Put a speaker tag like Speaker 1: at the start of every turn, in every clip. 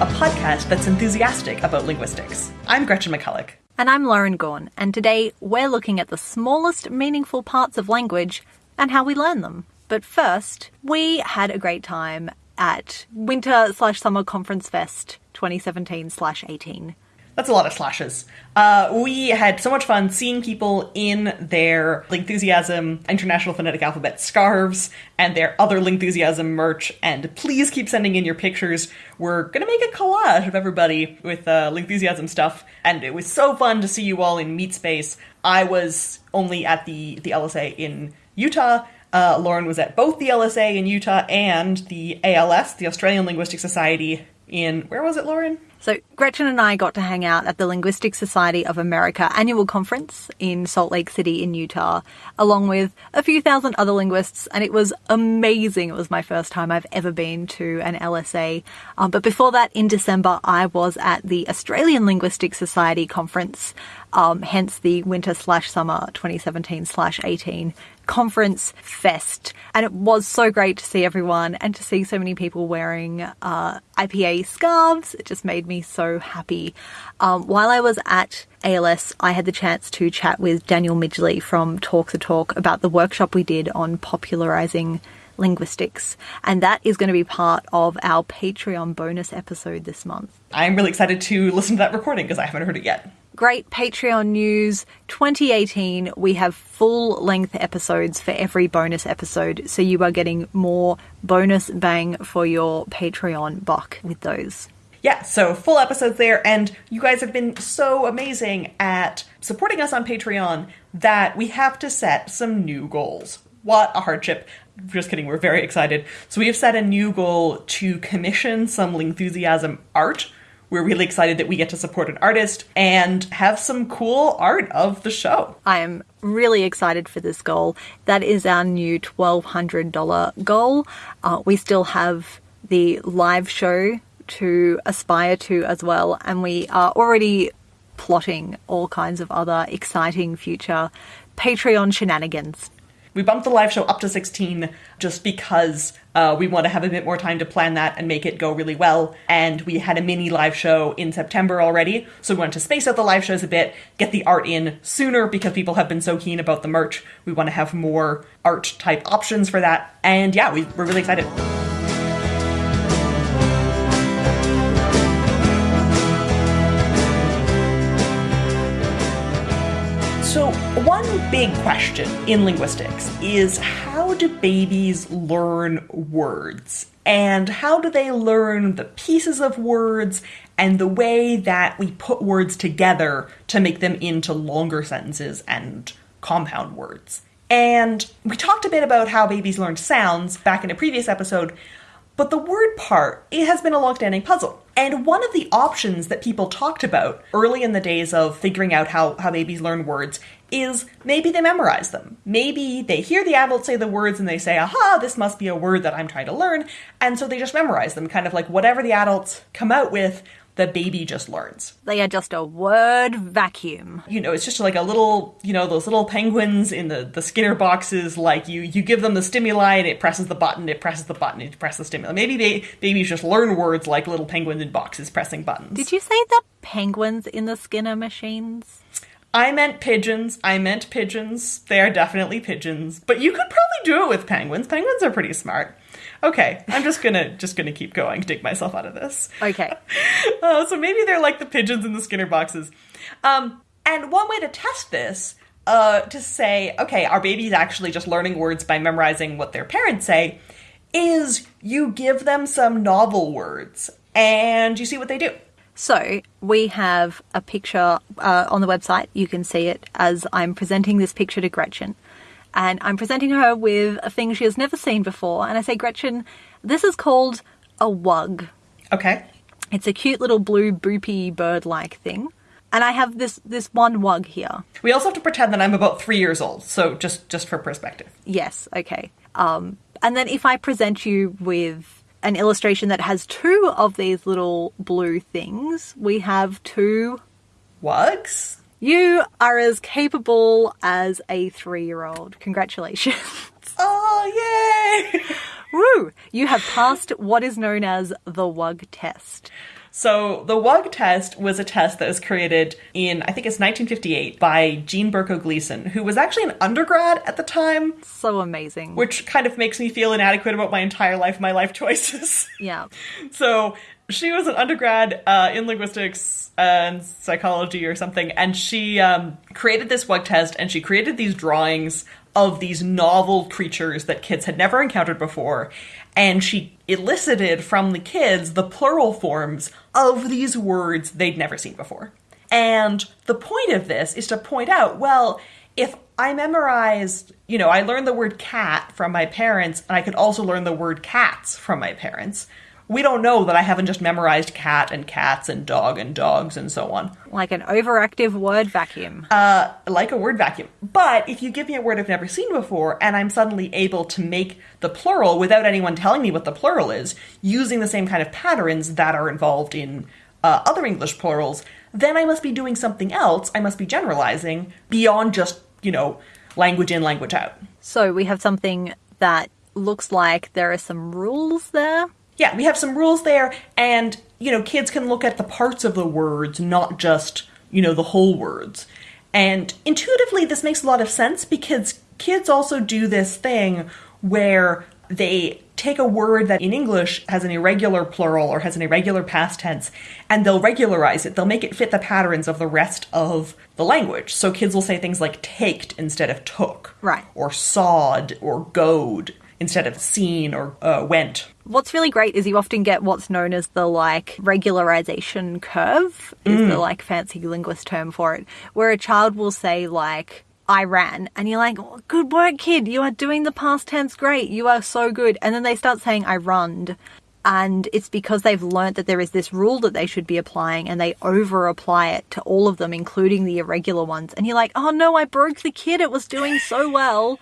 Speaker 1: A podcast that's enthusiastic about linguistics. I'm Gretchen McCulloch.
Speaker 2: And I'm Lauren Gawne, and today we're looking at the smallest meaningful parts of language and how we learn them. But first, we had a great time at Winter slash Summer Conference Fest 2017 slash 18.
Speaker 1: That's a lot of slashes. Uh, we had so much fun seeing people in their Lingthusiasm International Phonetic Alphabet scarves and their other Lingthusiasm merch. And please keep sending in your pictures. We're gonna make a collage of everybody with uh, Lingthusiasm stuff, and it was so fun to see you all in Meet Space. I was only at the the LSA in Utah. Uh, Lauren was at both the LSA in Utah and the ALS, the Australian Linguistic Society, in where was it, Lauren?
Speaker 2: So, Gretchen and I got to hang out at the Linguistic Society of America annual conference in Salt Lake City in Utah, along with a few thousand other linguists, and it was amazing. It was my first time I've ever been to an LSA. Um, but before that, in December, I was at the Australian Linguistic Society conference, um, hence the winter slash summer 2017 slash 18 conference fest. And it was so great to see everyone and to see so many people wearing uh, IPA scarves. It just made me so happy. Um, while I was at ALS, I had the chance to chat with Daniel Midgley from Talk the Talk about the workshop we did on popularizing linguistics. And that is going to be part of our Patreon bonus episode this month.
Speaker 1: I'm really excited to listen to that recording because I haven't heard it yet
Speaker 2: great Patreon news 2018. We have full length episodes for every bonus episode, so you are getting more bonus bang for your Patreon buck with those.
Speaker 1: Yeah, so full episodes there, and you guys have been so amazing at supporting us on Patreon that we have to set some new goals. What a hardship. Just kidding, we're very excited. So we have set a new goal to commission some enthusiasm art we're really excited that we get to support an artist and have some cool art of the show.
Speaker 2: I am really excited for this goal. That is our new $1,200 goal. Uh, we still have the live show to aspire to as well, and we are already plotting all kinds of other exciting future Patreon shenanigans.
Speaker 1: We bumped the live show up to 16 just because uh, we want to have a bit more time to plan that and make it go really well. And we had a mini live show in September already, so we wanted to space out the live shows a bit, get the art in sooner because people have been so keen about the merch. We want to have more art type options for that. And yeah, we, we're really excited. So, one big question in linguistics is how do babies learn words? And how do they learn the pieces of words and the way that we put words together to make them into longer sentences and compound words? And we talked a bit about how babies learn sounds back in a previous episode, but the word part, it has been a long-standing puzzle. And one of the options that people talked about early in the days of figuring out how, how babies learn words is maybe they memorize them. Maybe they hear the adult say the words and they say, aha, this must be a word that I'm trying to learn. And so they just memorize them, kind of like whatever the adults come out with, the baby just learns.
Speaker 2: They are just a word vacuum.
Speaker 1: You know, it's just like a little, you know, those little penguins in the, the Skinner boxes, like you you give them the stimuli and it presses the button, it presses the button, it presses the stimuli. Maybe they babies just learn words like little penguins in boxes pressing buttons.
Speaker 2: Did you say the penguins in the Skinner machines?
Speaker 1: I meant pigeons. I meant pigeons. They are definitely pigeons. But you could probably do it with penguins. Penguins are pretty smart. Okay, I'm just gonna just gonna keep going, dig myself out of this.
Speaker 2: Okay.
Speaker 1: Uh, so maybe they're like the pigeons in the Skinner boxes. Um, and one way to test this, uh, to say, okay, our baby's actually just learning words by memorizing what their parents say, is you give them some novel words and you see what they do.
Speaker 2: So we have a picture uh, on the website. You can see it as I'm presenting this picture to Gretchen and I'm presenting her with a thing she has never seen before. And I say, Gretchen, this is called a wug.
Speaker 1: Okay.
Speaker 2: It's a cute little blue boopy bird like thing. And I have this this one wug here.
Speaker 1: We also have to pretend that I'm about three years old, so just just for perspective.
Speaker 2: Yes, okay. Um, and then if I present you with an illustration that has two of these little blue things, we have two
Speaker 1: wugs.
Speaker 2: You are as capable as a three year old. Congratulations.
Speaker 1: Oh, yay!
Speaker 2: Woo! You have passed what is known as the WUG test.
Speaker 1: So the WUG test was a test that was created in, I think it's 1958, by Jean Berko Gleason, who was actually an undergrad at the time,
Speaker 2: So amazing.
Speaker 1: which kind of makes me feel inadequate about my entire life, my life choices.
Speaker 2: yeah.
Speaker 1: so she was an undergrad uh, in linguistics and psychology or something, and she um, created this WUG test, and she created these drawings of these novel creatures that kids had never encountered before, and she elicited from the kids the plural forms of these words they'd never seen before. And the point of this is to point out, well, if I memorized, you know, I learned the word cat from my parents, and I could also learn the word cats from my parents. We don't know that I haven't just memorized cat and cats and dog and dogs and so on,
Speaker 2: Like an overactive word vacuum.
Speaker 1: uh, like a word vacuum. But if you give me a word I've never seen before, and I'm suddenly able to make the plural without anyone telling me what the plural is, using the same kind of patterns that are involved in uh, other English plurals, then I must be doing something else. I must be generalizing beyond just, you know, language in, language out.
Speaker 2: so we have something that looks like there are some rules there.
Speaker 1: Yeah, we have some rules there, and, you know, kids can look at the parts of the words, not just, you know, the whole words. And intuitively, this makes a lot of sense because kids also do this thing where they take a word that in English has an irregular plural or has an irregular past tense, and they'll regularize it. They'll make it fit the patterns of the rest of the language. So kids will say things like taked instead of took,
Speaker 2: Right.
Speaker 1: or sawed, or goed instead of seen or uh, went.
Speaker 2: What's really great is you often get what's known as the like regularization curve is the mm. like fancy linguist term for it, where a child will say like I ran and you're like, "Oh, good work, kid. You are doing the past tense great. You are so good. And then they start saying I runned. And it's because they've learnt that there is this rule that they should be applying and they over apply it to all of them, including the irregular ones. And you're like, oh no, I broke the kid. It was doing so well.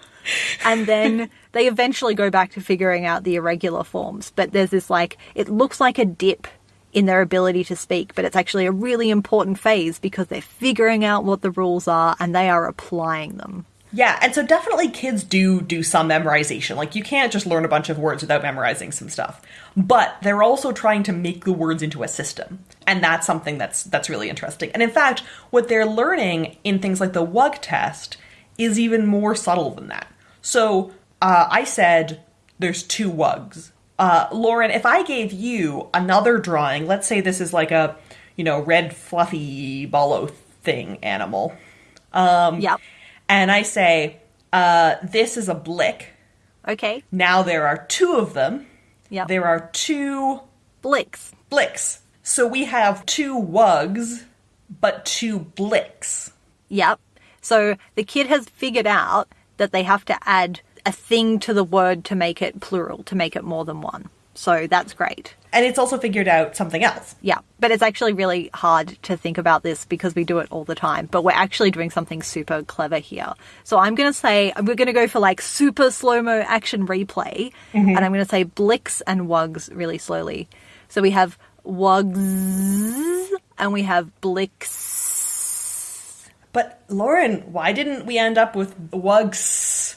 Speaker 2: and then they eventually go back to figuring out the irregular forms. But there's this like, it looks like a dip in their ability to speak, but it's actually a really important phase because they're figuring out what the rules are and they are applying them.
Speaker 1: Yeah, and so definitely kids do do some memorization. Like you can't just learn a bunch of words without memorizing some stuff. But they're also trying to make the words into a system. And that's something that's that's really interesting. And in fact, what they're learning in things like the WUG test is even more subtle than that. So, uh, I said there's two WUGs. Uh, Lauren, if I gave you another drawing, let's say this is like a, you know, red fluffy ballo thing animal. Um,
Speaker 2: Yep.
Speaker 1: and I say, uh, this is a blick.
Speaker 2: Okay.
Speaker 1: Now there are two of them.
Speaker 2: Yep.
Speaker 1: There are two
Speaker 2: Blicks.
Speaker 1: blicks. So we have two wugs, but two blicks.
Speaker 2: Yep. So the kid has figured out that they have to add a thing to the word to make it plural, to make it more than one. So that's great.
Speaker 1: And it's also figured out something else.
Speaker 2: Yeah, but it's actually really hard to think about this because we do it all the time. But we're actually doing something super clever here. So I'm going to say, we're going to go for like super slow mo action replay. Mm-hmm. And I'm going to say blicks and wugs really slowly. So we have wugs and we have blicks.
Speaker 1: But Lauren, why didn't we end up with wugs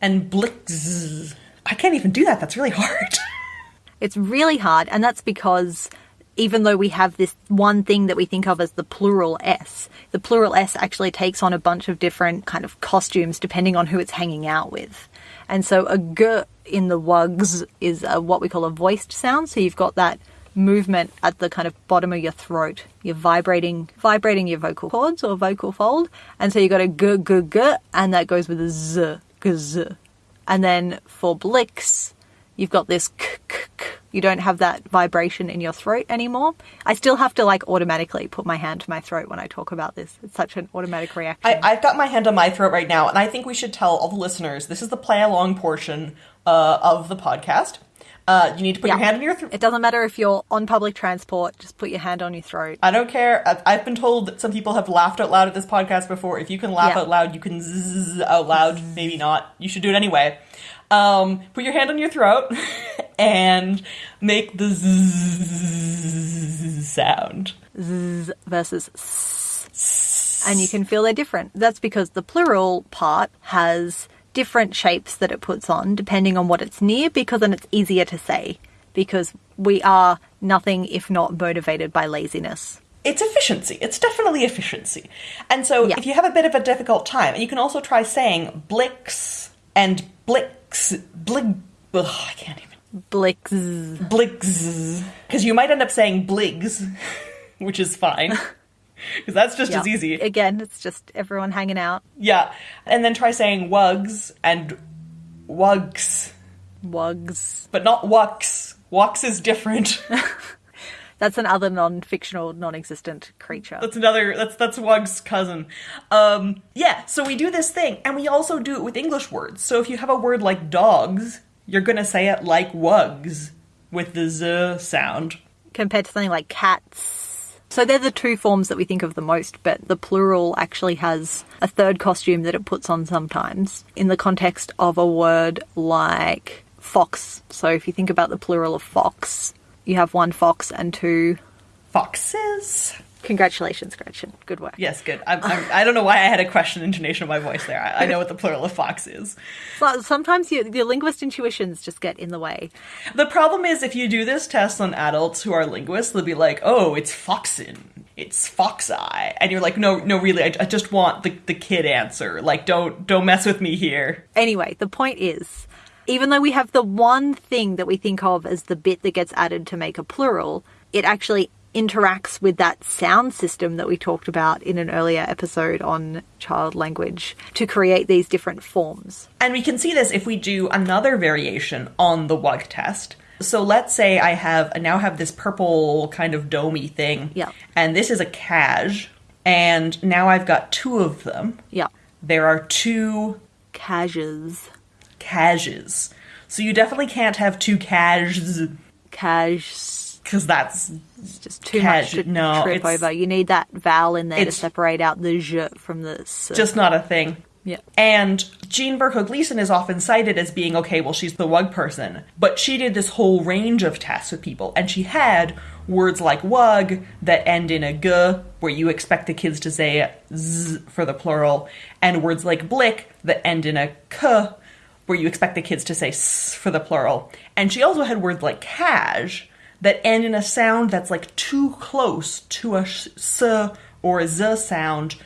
Speaker 1: and blicks? I can't even do that. That's really hard.
Speaker 2: It's really hard, and that's because even though we have this one thing that we think of as the plural S, the plural S actually takes on a bunch of different kind of costumes depending on who it's hanging out with. And so a g in the wugs is a, what we call a voiced sound. So you've got that movement at the kind of bottom of your throat. You're vibrating, vibrating your vocal cords or vocal fold. And so you've got a g, g, g, and that goes with a z, g, z. And then for blicks, you've got this k, k, k. You don't have that vibration in your throat anymore. I still have to like automatically put my hand to my throat when I talk about this. It's such an automatic reaction.
Speaker 1: I, I've got my hand on my throat right now, and I think we should tell all the listeners this is the play along portion uh, of the podcast. Uh, you need to put your hand on your throat.
Speaker 2: it doesn't matter if you're on public transport, just put your hand on your throat.
Speaker 1: I don't care. I- I've been told that some people have laughed out loud at this podcast before. If you can laugh
Speaker 2: Yeah.
Speaker 1: out loud, you can zzz out loud. Maybe not. You should do it anyway. Um, put your hand on your throat and make the zzz sound.
Speaker 2: Z versus s. And you can feel they're different. That's because the plural part has different shapes that it puts on depending on what it's near because then it's easier to say because we are nothing if not motivated by laziness.
Speaker 1: It's efficiency. It's definitely efficiency. And so
Speaker 2: Yeah.
Speaker 1: if you have a bit of a difficult time, you can also try saying blix and blix, blig, ugh, I can't even,
Speaker 2: Blix.
Speaker 1: Blix. because you might end up saying bligs, which is fine. Because that's just as easy.
Speaker 2: Again, it's just everyone hanging out.
Speaker 1: Yeah. And then try saying wugs and wugs,
Speaker 2: Wugs.
Speaker 1: but not wucks. Wucks is different.
Speaker 2: That's another non-fictional, non-existent creature.
Speaker 1: That's another. That's that's Wug's cousin. Um, yeah. So we do this thing, and we also do it with English words. So if you have a word like dogs, you're gonna say it like wugs with the z sound.
Speaker 2: compared to something like cats. So they're the two forms that we think of the most, but the plural actually has a third costume that it puts on sometimes in the context of a word like fox. So if you think about the plural of fox, you have one fox and two.
Speaker 1: Foxes.
Speaker 2: Congratulations, Gretchen. Good work.
Speaker 1: Yes, good. I'm, I'm, I don't know why I had a question intonation of my voice there. I, I know what the plural of fox is.
Speaker 2: So sometimes your, your linguist intuitions just get in the way.
Speaker 1: The problem is if you do this test on adults who are linguists, they'll be like, "Oh, it's foxin, it's fox eye," and you're like, "No, no, really, I, I just want the the kid answer. Like, don't don't mess with me here."
Speaker 2: Anyway, the point is, even though we have the one thing that we think of as the bit that gets added to make a plural, it actually interacts with that sound system that we talked about in an earlier episode on child language to create these different forms.
Speaker 1: And we can see this if we do another variation on the WUG test. So let's say I have I now have this purple kind of domey thing.
Speaker 2: Yeah.
Speaker 1: And this is a cash. And now I've got two of them.
Speaker 2: Yeah.
Speaker 1: There are two
Speaker 2: Cages.
Speaker 1: caches. So you definitely can't have two caches
Speaker 2: Cash.
Speaker 1: because that's
Speaker 2: It's just too much to
Speaker 1: no,
Speaker 2: trip over. You need that vowel in there to separate out the j from the s.
Speaker 1: just not a thing.
Speaker 2: yeah.
Speaker 1: And Jean Berko Gleason is often cited as being okay, well, she's the WUG person, but she did this whole range of tests with people, and she had words like WUG that end in a g, where you expect the kids to say z for the plural, and words like blick that end in a k, where you expect the kids to say s for the plural. And she also had words like cash that end in a sound that's like too close to a sh- or a z sound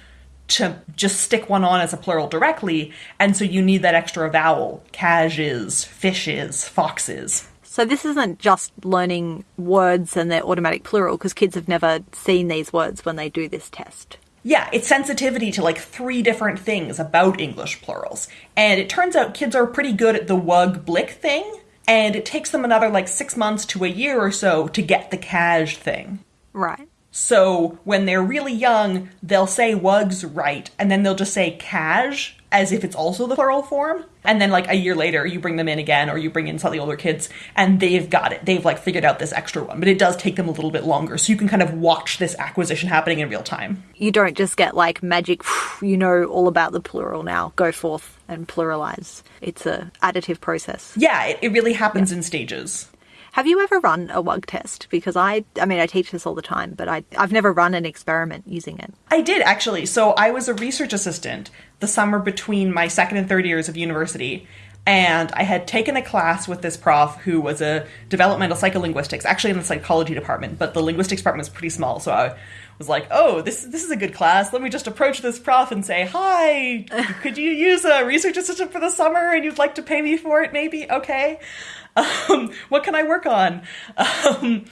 Speaker 1: to just stick one on as a plural directly, and so you need that extra vowel. Cages, fishes, foxes.
Speaker 2: So this isn't just learning words and their automatic plural because kids have never seen these words when they do this test.
Speaker 1: Yeah, it's sensitivity to like three different things about English plurals. And it turns out kids are pretty good at the wug blick thing, and it takes them another like six months to a year or so to get the cash thing.
Speaker 2: Right.
Speaker 1: So when they're really young, they'll say wugs right, and then they'll just say cash as if it's also the plural form. And then like a year later, you bring them in again, or you bring in slightly older kids, and they've got it. They've like figured out this extra one, but it does take them a little bit longer. So you can kind of watch this acquisition happening in real time.
Speaker 2: You don't just get like magic, you know all about the plural now. Go forth and pluralize. It's a additive process.
Speaker 1: Yeah, it, it really happens in stages.
Speaker 2: Have you ever run a WUG test? Because I, I mean, I teach this all the time, but I, I've never run an experiment using it.
Speaker 1: I did actually. So I was a research assistant the summer between my second and third years of university. And I had taken a class with this prof who was a developmental psycholinguistics, actually in the psychology department, but the linguistics department was pretty small. So I was like, oh, this, this is a good class. Let me just approach this prof and say, hi, could you use a research assistant for the summer and you'd like to pay me for it, maybe? Okay. Um, what can I work on? Um,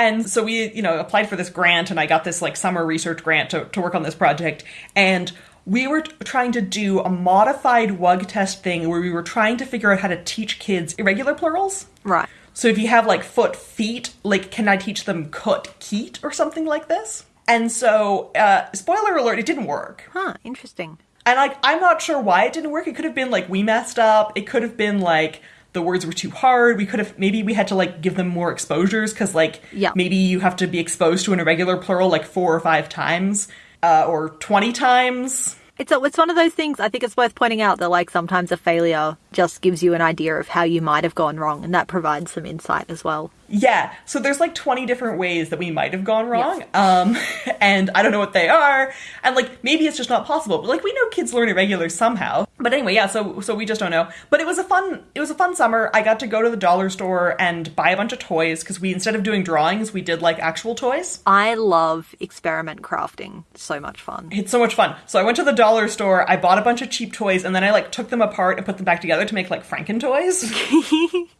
Speaker 1: and so we, you know, applied for this grant, and I got this like summer research grant to, to work on this project. And we were trying to do a modified WUG test thing where we were trying to figure out how to teach kids irregular plurals.
Speaker 2: Right.
Speaker 1: So if you have like foot, feet, like can I teach them kut, keet, or something like this? And so, uh, spoiler alert, it didn't work.
Speaker 2: Huh, interesting.
Speaker 1: And like, I'm not sure why it didn't work. It could have been like we messed up. It could have been like the words were too hard. We could have maybe we had to like give them more exposures because like
Speaker 2: Yeah.
Speaker 1: maybe you have to be exposed to an irregular plural like four or five times uh, or twenty times.
Speaker 2: It's a, it's one of those things. I think it's worth pointing out that like sometimes a failure just gives you an idea of how you might have gone wrong, and that provides some insight as well.
Speaker 1: Yeah, so there's like 20 different ways that we might have gone wrong.
Speaker 2: Yes.
Speaker 1: Um, and I don't know what they are. And like maybe it's just not possible. But like we know kids learn irregular somehow. But anyway, yeah, so so we just don't know. But it was a fun it was a fun summer. I got to go to the dollar store and buy a bunch of toys because we instead of doing drawings, we did like actual toys.
Speaker 2: I love experiment crafting. So much fun.
Speaker 1: It's so much fun. So I went to the dollar store, I bought a bunch of cheap toys, and then I like took them apart and put them back together to make like Franken toys.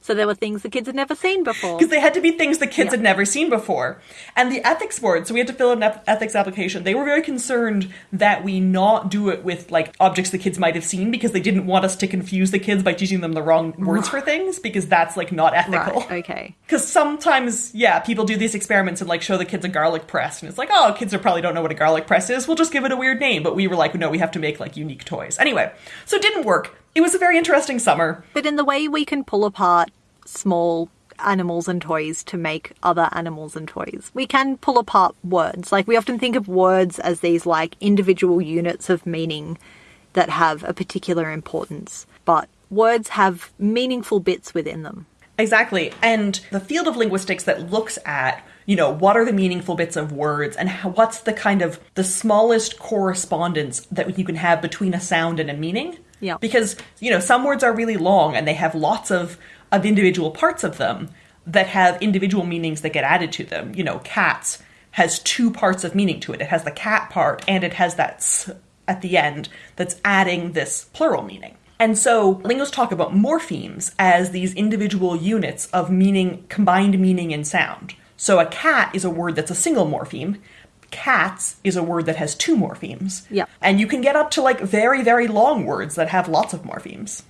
Speaker 2: So there were things the kids had never seen before.
Speaker 1: because they had to be things the kids
Speaker 2: Yeah.
Speaker 1: had never seen before. And the ethics board, so we had to fill out an ethics application. They were very concerned that we not do it with like objects the kids might have seen because they didn't want us to confuse the kids by teaching them the wrong words for things because that's like not ethical.
Speaker 2: Right, okay.
Speaker 1: Because sometimes, yeah, people do these experiments and like show the kids a garlic press, and it's like, oh, kids are probably don't know what a garlic press is. We'll just give it a weird name. But we were like, no, we have to make like unique toys. Anyway, so it didn't work. It was a very interesting summer.
Speaker 2: But in the way we can pull apart small animals and toys to make other animals and toys, we can pull apart words. Like we often think of words as these like individual units of meaning that have a particular importance, but words have meaningful bits within them.
Speaker 1: Exactly. And the field of linguistics that looks at, you know, what are the meaningful bits of words and how, what's the kind of the smallest correspondence that you can have between a sound and a meaning.
Speaker 2: Yeah.
Speaker 1: Because, you know, some words are really long and they have lots of, of individual parts of them that have individual meanings that get added to them. You know, cats has two parts of meaning to it. It has the cat part and it has that s at the end that's adding this plural meaning. And so linguists talk about morphemes as these individual units of meaning, combined meaning and sound. So a cat is a word that's a single morpheme. Cats is a word that has two morphemes.
Speaker 2: Yeah.
Speaker 1: And you can get up to like very, very long words that have lots of morphemes.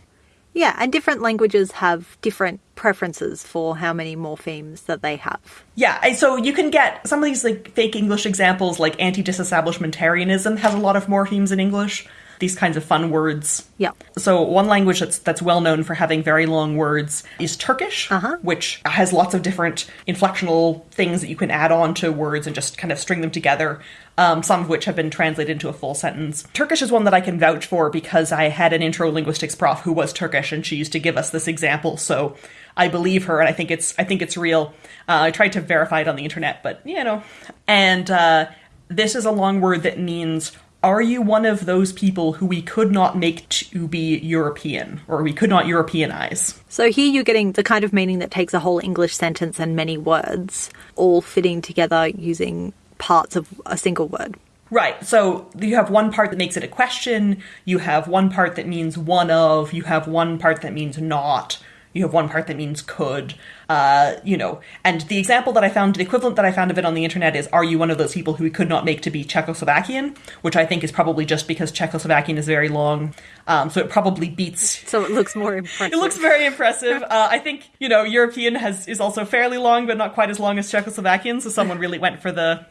Speaker 2: Yeah, and different languages have different preferences for how many morphemes that they have.
Speaker 1: Yeah, so you can get some of these like fake English examples, like anti-disestablishmentarianism has a lot of morphemes in English. These kinds of fun words.
Speaker 2: Yeah.
Speaker 1: So one language that's that's well known for having very long words is Turkish,
Speaker 2: Uh-huh.
Speaker 1: which has lots of different inflectional things that you can add on to words and just kind of string them together. Um, some of which have been translated into a full sentence. Turkish is one that I can vouch for because I had an intro linguistics prof who was Turkish, and she used to give us this example. So I believe her, and I think it's I think it's real. Uh, I tried to verify it on the internet, but you know. And uh, this is a long word that means are you one of those people who we could not make to be European, or we could not Europeanize?
Speaker 2: So here you're getting the kind of meaning that takes a whole English sentence and many words all fitting together using parts of a single word.
Speaker 1: Right. So you have one part that makes it a question, you have one part that means one of, you have one part that means not, you have one part that means could, uh, you know. And the example that I found, the equivalent that I found of it on the internet is Are you one of those people who we could not make to be Czechoslovakian? Which I think is probably just because Czechoslovakian is very long. Um, so it probably beats
Speaker 2: So it looks more impressive.
Speaker 1: It looks very impressive. Uh, I think you know European has is also fairly long, but not quite as long as Czechoslovakian. So someone really went for the,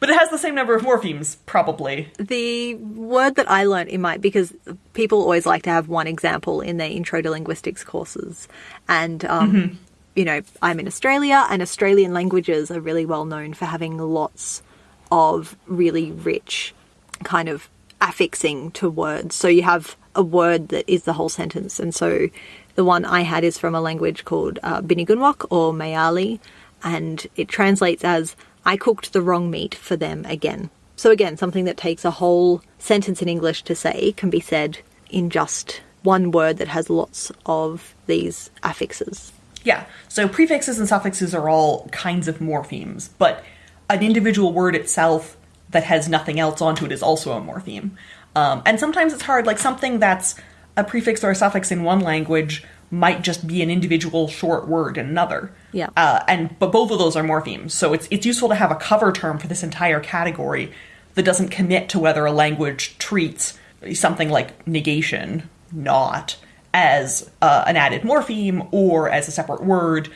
Speaker 1: but it has the same number of morphemes, probably.
Speaker 2: the word that I learned in my because people always like to have one example in their intro to linguistics courses, and um, you know I'm in Australia, and Australian languages are really well known for having lots of really rich kind of affixing to words. So you have a word that is the whole sentence, and so the one I had is from a language called uh, Bininj Gunwok or Mayali, and it translates as "I cooked the wrong meat for them again." So again, something that takes a whole sentence in English to say can be said in just one word that has lots of these affixes.
Speaker 1: Yeah. So prefixes and suffixes are all kinds of morphemes, but an individual word itself that has nothing else onto it is also a morpheme. Um, and sometimes it's hard, like something that's a prefix or a suffix in one language might just be an individual short word in another.
Speaker 2: Yeah.
Speaker 1: Uh, and but both of those are morphemes, so it's it's useful to have a cover term for this entire category that doesn't commit to whether a language treats something like negation, not, as uh, an added morpheme or as a separate word.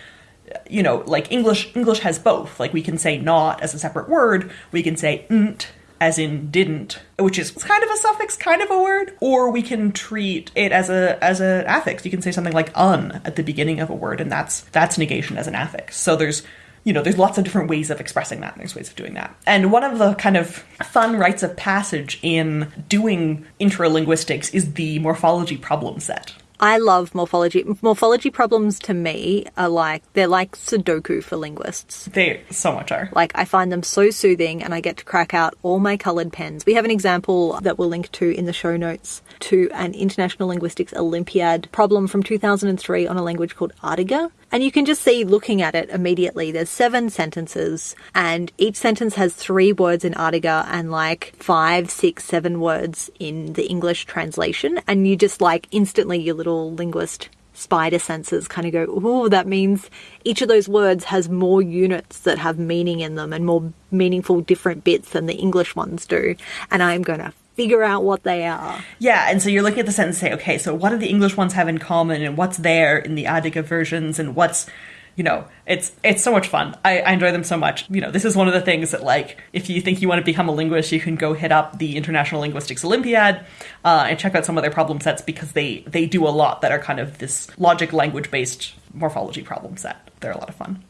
Speaker 1: You know, like English English has both. Like we can say not as a separate word, we can say nt as in didn't, which is kind of a suffix, kind of a word, or we can treat it as a as an affix. You can say something like un at the beginning of a word, and that's that's negation as an affix. So there's you know, there's lots of different ways of expressing that, and there's ways of doing that. And one of the kind of fun rites of passage in doing intralinguistics is the morphology problem set.
Speaker 2: I love morphology. Morphology problems to me are like, they're like Sudoku for linguists.
Speaker 1: They so much are.
Speaker 2: Like, I find them so soothing and I get to crack out all my coloured pens. We have an example that we'll link to in the show notes to an International Linguistics Olympiad problem from 2003 on a language called Adyghe. And you can just see looking at it immediately, there's seven sentences, and each sentence has three words in Adyghe and like five, six, seven words in the English translation. And you just like instantly, your little linguist spider senses kind of go, oh, that means each of those words has more units that have meaning in them and more meaningful different bits than the English ones do. And I'm going to figure out what they are.
Speaker 1: Yeah, and so you're looking at the sentence and say, okay, so what do the English ones have in common and what's there in the Adyghe versions and what's you know, it's it's so much fun. I, I enjoy them so much. You know, this is one of the things that like if you think you want to become a linguist, you can go hit up the International Linguistics Olympiad uh, and check out some of their problem sets because they they do a lot that are kind of this logic language based morphology problem set. They're a lot of fun.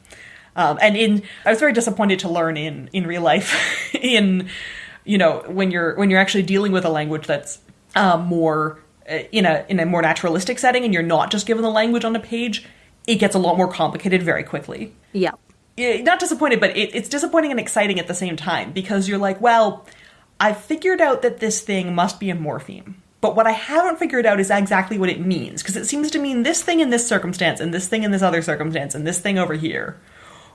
Speaker 1: Um, and in I was very disappointed to learn in in real life in you know when you're when you're actually dealing with a language that's uh, more uh, in a in a more naturalistic setting and you're not just given the language on a page it gets a lot more complicated very quickly.
Speaker 2: Yeah.
Speaker 1: Not disappointed, but it, it's disappointing and exciting at the same time because you're like, well, I figured out that this thing must be a morpheme. But what I haven't figured out is exactly what it means, because it seems to mean this thing in this circumstance, and this thing in this other circumstance, and this thing over here.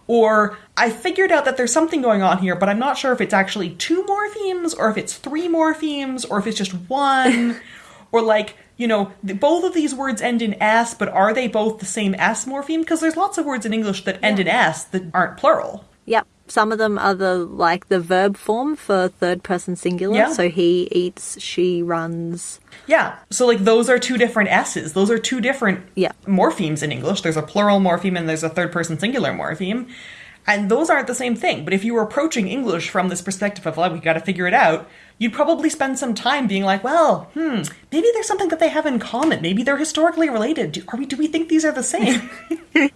Speaker 1: Or I figured out that there's something going on here, but I'm not sure if it's actually two morphemes, or if it's three morphemes, or if it's just one. or like, you know, both of these words end in s, but are they both the same s morpheme? Because there's lots of words in English that end in s that aren't plural.
Speaker 2: Some of them are the like the verb form for third person singular.
Speaker 1: Yeah.
Speaker 2: So he eats, she runs.
Speaker 1: Yeah. So like those are two different s's. Those are two different
Speaker 2: Yeah.
Speaker 1: morphemes in English. There's a plural morpheme and there's a third person singular morpheme. And those aren't the same thing. But if you were approaching English from this perspective of, like, we got to figure it out, you'd probably spend some time being like, well, hmm, maybe there's something that they have in common. Maybe they're historically related. Do, are we, do we think these are the same?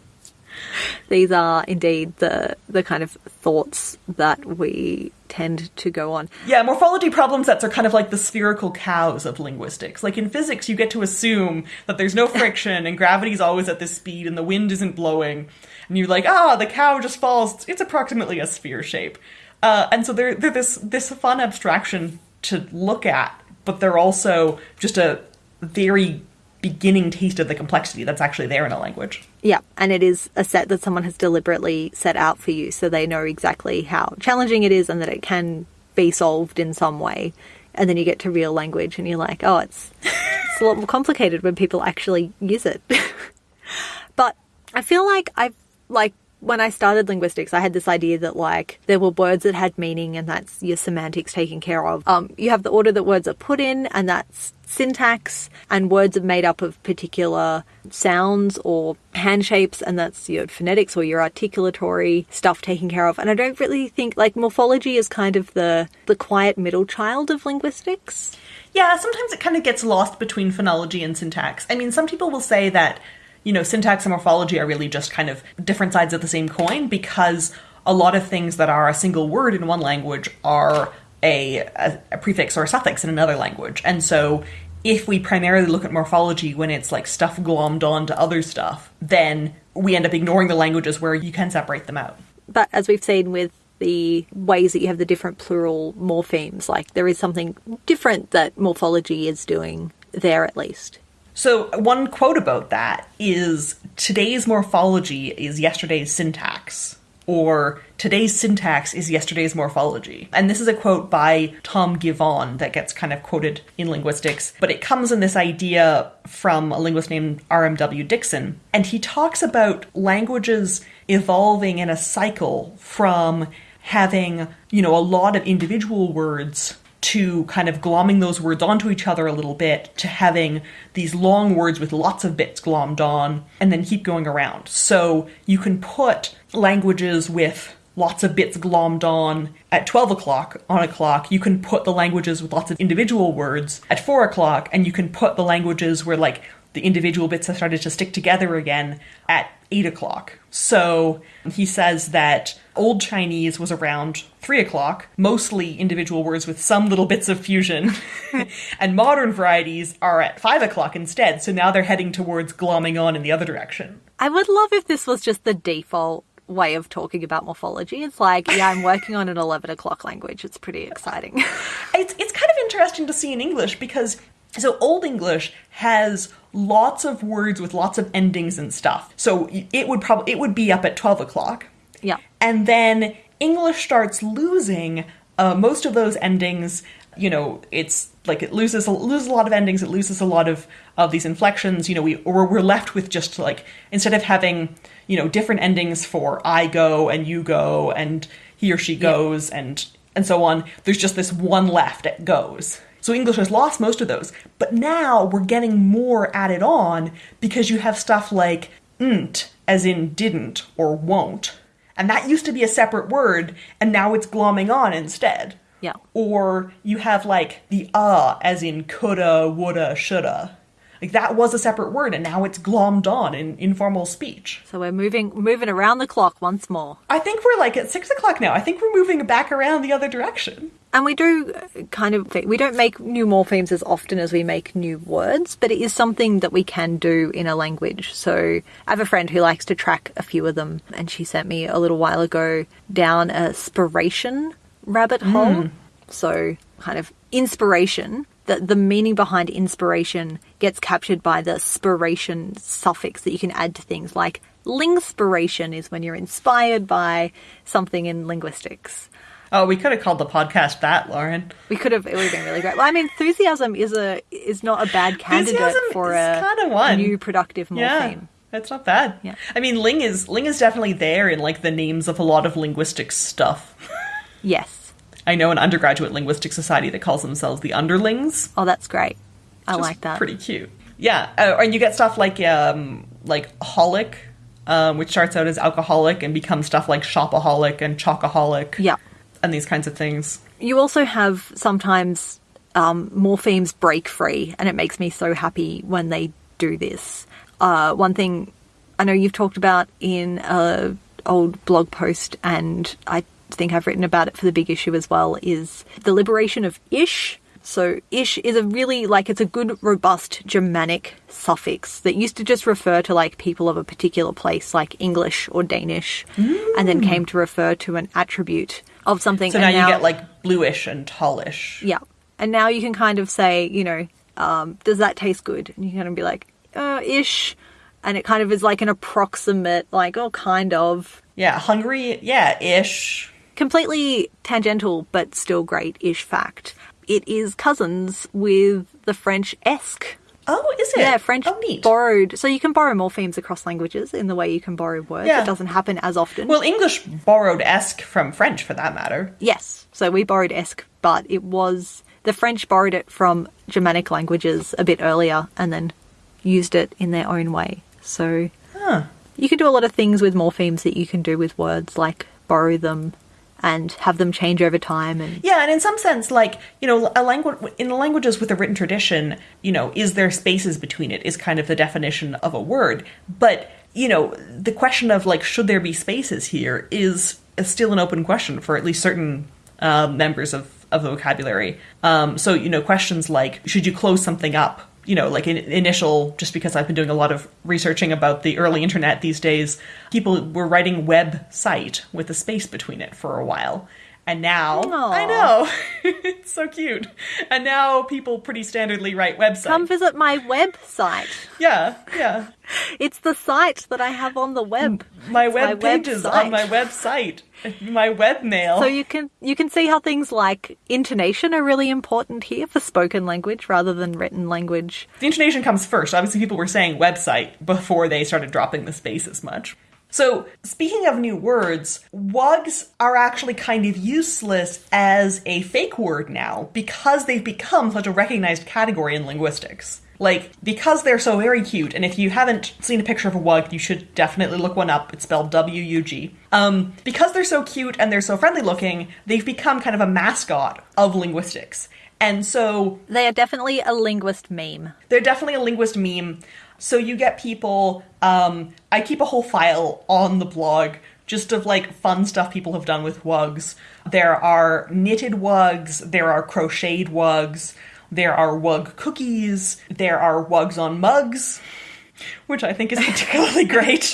Speaker 2: These are indeed the the kind of thoughts that we tend to go on.
Speaker 1: yeah, morphology problem sets are kind of like the spherical cows of linguistics. Like in physics, you get to assume that there's no friction and gravity's always at this speed and the wind isn't blowing. And you're like, ah, the cow just falls. It's approximately a sphere shape. Uh, and so they're, they're this, this fun abstraction to look at, but they're also just a very beginning taste of the complexity that's actually there in a language.
Speaker 2: Yeah, and it is a set that someone has deliberately set out for you so they know exactly how challenging it is and that it can be solved in some way. And then you get to real language and you're like, oh, it's, it's a lot more complicated when people actually use it. but I feel like I've, like, when I started linguistics, I had this idea that like there were words that had meaning and that's your semantics taken care of. Um, you have the order that words are put in and that's syntax and words are made up of particular sounds or hand shapes and that's your phonetics or your articulatory stuff taken care of. And I don't really think like morphology is kind of the the quiet middle child of linguistics.
Speaker 1: Yeah, sometimes it kind of gets lost between phonology and syntax. I mean, some people will say that, you know, syntax and morphology are really just kind of different sides of the same coin because a lot of things that are a single word in one language are a, a, a prefix or a suffix in another language. And so if we primarily look at morphology when it's like stuff glommed on to other stuff, then we end up ignoring the languages where you can separate them out.
Speaker 2: But as we've seen with the ways that you have the different plural morphemes, like there is something different that morphology is doing there at least.
Speaker 1: So, one quote about that is today's morphology is yesterday's syntax, or today's syntax is yesterday's morphology. And this is a quote by Tom Givon that gets kind of quoted in linguistics, but it comes in this idea from a linguist named R.M.W. Dixon. And he talks about languages evolving in a cycle from having, you know, a lot of individual words to kind of glomming those words onto each other a little bit to having these long words with lots of bits glommed on and then keep going around. So you can put languages with lots of bits glommed on at 12 o'clock on a clock. You can put the languages with lots of individual words at 4 o'clock, and you can put the languages where like the individual bits have started to stick together again at 8 o'clock. So he says that Old Chinese was around three o'clock, mostly individual words with some little bits of fusion. and modern varieties are at five o'clock instead, so now they're heading towards glomming on in the other direction.
Speaker 2: I would love if this was just the default way of talking about morphology. It's like, yeah, I'm working on an 11 o'clock language. It's pretty exciting.
Speaker 1: it's, it's kind of interesting to see in English because so Old English has lots of words with lots of endings and stuff. So it would probably it would be up at 12 o'clock.
Speaker 2: Yeah.
Speaker 1: And then English starts losing uh, most of those endings. You know, it's like it loses loses a lot of endings. It loses a lot of of these inflections. You know, we or we're left with just like instead of having you know different endings for I go and you go and he or she goes yeah. and and so on. There's just this one left. It goes. So English has lost most of those. But now we're getting more added on because you have stuff like nt, as in didn't or won't. And that used to be a separate word, and now it's glomming on instead.
Speaker 2: Yeah.
Speaker 1: Or you have like the uh, as in coulda, woulda, shoulda. Like that was a separate word, and now it's glommed on in informal speech.
Speaker 2: So we're moving moving around the clock once more.
Speaker 1: I think we're like at six o'clock now. I think we're moving back around the other direction.
Speaker 2: And we do kind of we don't make new morphemes as often as we make new words, but it is something that we can do in a language. So I have a friend who likes to track a few of them, and she sent me a little while ago down a spiration rabbit hole. Mm. So kind of inspiration the, the meaning behind inspiration gets captured by the spiration suffix that you can add to things like lingspiration is when you're inspired by something in linguistics.
Speaker 1: Oh, we could have called the podcast that, Lauren.
Speaker 2: We could have. It would have been really great. Well, I mean, enthusiasm is a is not a bad candidate for a kind of one. new productive morpheme.
Speaker 1: Yeah, that's not bad.
Speaker 2: Yeah.
Speaker 1: I mean, ling is ling is definitely there in like the names of a lot of linguistic stuff.
Speaker 2: yes.
Speaker 1: I know an undergraduate linguistic society that calls themselves the Underlings.
Speaker 2: Oh, that's great. I like that.
Speaker 1: Pretty cute. Yeah, uh, and you get stuff like um, like holic, um, which starts out as alcoholic and becomes stuff like shopaholic and chocoholic.
Speaker 2: Yeah,
Speaker 1: and these kinds of things.
Speaker 2: You also have sometimes um, morphemes break free, and it makes me so happy when they do this. Uh, one thing I know you've talked about in a old blog post, and I think I've written about it for the big issue as well is the liberation of ish. So ish is a really like it's a good robust Germanic suffix that used to just refer to like people of a particular place like English or Danish mm. and then came to refer to an attribute of something.
Speaker 1: So now, now, you get like bluish and tallish.
Speaker 2: Yeah. And now you can kind of say, you know, um, does that taste good? And you can kind of be like, uh, ish. And it kind of is like an approximate, like, oh, kind of.
Speaker 1: Yeah, hungry, yeah, ish
Speaker 2: completely tangential but still great ish fact. It is cousins with the French esque.
Speaker 1: Oh, is it?
Speaker 2: Yeah, French
Speaker 1: oh, neat.
Speaker 2: borrowed. So you can borrow morphemes across languages in the way you can borrow words. Yeah. It doesn't happen as often.
Speaker 1: Well, English borrowed esque from French for that matter.
Speaker 2: Yes. So we borrowed esque, but it was the French borrowed it from Germanic languages a bit earlier and then used it in their own way. So
Speaker 1: huh.
Speaker 2: you can do a lot of things with morphemes that you can do with words, like borrow them, and have them change over time and
Speaker 1: yeah and in some sense like you know a language in the languages with a written tradition you know is there spaces between it is kind of the definition of a word. But you know the question of like should there be spaces here is still an open question for at least certain uh, members of of the vocabulary. Um, so you know questions like should you close something up you know, like in initial, just because I've been doing a lot of researching about the early internet these days, people were writing web site with a space between it for a while. And now,
Speaker 2: Aww.
Speaker 1: I know, it's so cute. And now people pretty standardly write website.
Speaker 2: Come visit my website.
Speaker 1: Yeah, yeah.
Speaker 2: It's the site that I have on the web.
Speaker 1: My web my pages website. on my website. My webmail.
Speaker 2: So you can you can see how things like intonation are really important here for spoken language rather than written language.
Speaker 1: The intonation comes first. Obviously, people were saying website before they started dropping the space as much. So, speaking of new words, wugs are actually kind of useless as a fake word now because they've become such a recognized category in linguistics. Like, because they're so very cute, and if you haven't seen a picture of a wug, you should definitely look one up. It's spelled W U G. Um, because they're so cute and they're so friendly looking, they've become kind of a mascot of linguistics. And so.
Speaker 2: They are definitely a linguist meme.
Speaker 1: They're definitely a linguist meme. So you get people, um, I keep a whole file on the blog just of like fun stuff people have done with wugs. There are knitted wugs, there are crocheted wugs, there are wug cookies, there are wugs on mugs, which I think is particularly great.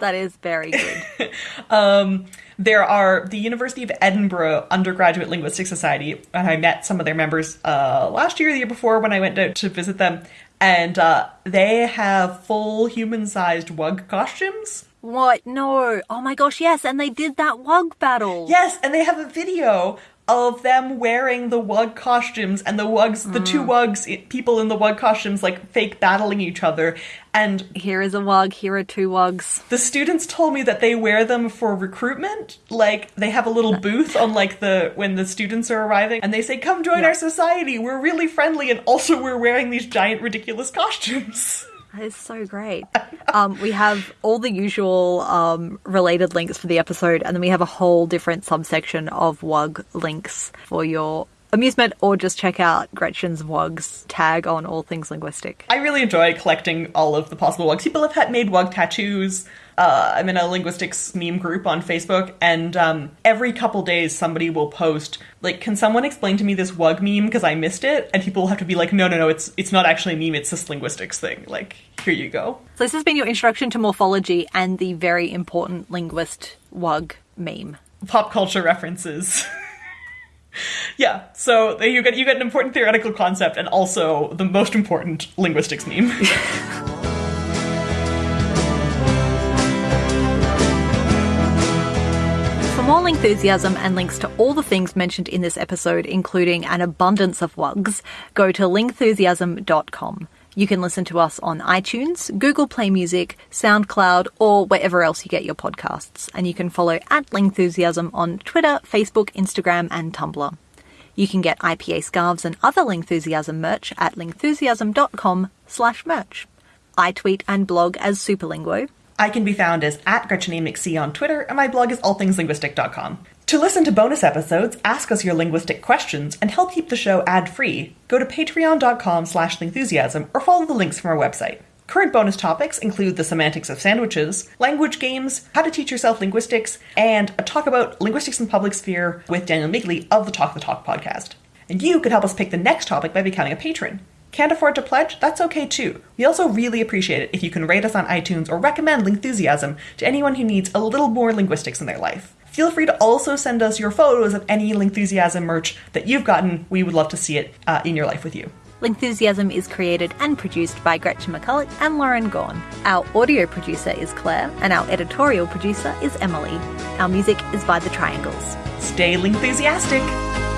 Speaker 2: That is very good.
Speaker 1: Um, there are the University of Edinburgh Undergraduate Linguistic Society, and I met some of their members uh, last year, the year before, when I went out to visit them, and uh, they have full human-sized wug costumes.
Speaker 2: What? No. Oh my gosh, yes, and they did that wug battle.
Speaker 1: Yes, and they have a video of them wearing the wug costumes and the wugs, the two mm. wugs, people in the wug costumes, like fake battling each other. And
Speaker 2: Here is a wug, here are two wugs.
Speaker 1: the students told me that they wear them for recruitment. Like they have a little booth on like the when the students are arriving, and they say, "Come join
Speaker 2: Yeah.
Speaker 1: our society. We're really friendly, and also we're wearing these giant ridiculous costumes."
Speaker 2: Is so great. Um, we have all the usual um, related links for the episode, and then we have a whole different subsection of WUG links for your amusement, or just check out Gretchen's WUGs tag on all things linguistic.
Speaker 1: I really enjoy collecting all of the possible wugs. People have had made wug tattoos. Uh, I'm in a linguistics meme group on Facebook, and um, every couple days somebody will post like, "Can someone explain to me this wug meme because I missed it?" And people will have to be like, "No, no, no, it's it's not actually a meme. It's this linguistics thing. Like, here you go."
Speaker 2: So, this has been your introduction to morphology and the very important linguist WUG meme.
Speaker 1: Pop culture references. yeah, so you get you get an important theoretical concept and also the most important linguistics meme.
Speaker 2: more enthusiasm and links to all the things mentioned in this episode, including an abundance of wugs, go to lingthusiasm.com. You can listen to us on iTunes, Google Play Music, SoundCloud, or wherever else you get your podcasts. And you can follow at Lingthusiasm on Twitter, Facebook, Instagram, and Tumblr. You can get IPA scarves and other Lingthusiasm merch at lingthusiasm.com slash merch. I tweet and blog as Superlinguo.
Speaker 1: I can be found as at GretchenAMcC on Twitter, and my blog is allthingslinguistic.com. To listen to bonus episodes, ask us your linguistic questions, and help keep the show ad-free, go to patreon.com slash lingthusiasm or follow the links from our website. Current bonus topics include the semantics of sandwiches, language games, how to teach yourself linguistics, and a talk about linguistics in public sphere with Daniel Midgley of the Talk the Talk podcast. And you could help us pick the next topic by becoming a patron. Can't afford to pledge? That's okay too. We also really appreciate it if you can rate us on iTunes or recommend Lingthusiasm to anyone who needs a little more linguistics in their life. Feel free to also send us your photos of any Lingthusiasm merch that you've gotten. We would love to see it uh, in your life with you.
Speaker 2: Lingthusiasm is created and produced by Gretchen McCulloch and Lauren Gawne. Our audio producer is Claire, and our editorial producer is Emily. Our music is by The Triangles.
Speaker 1: Stay Lingthusiastic!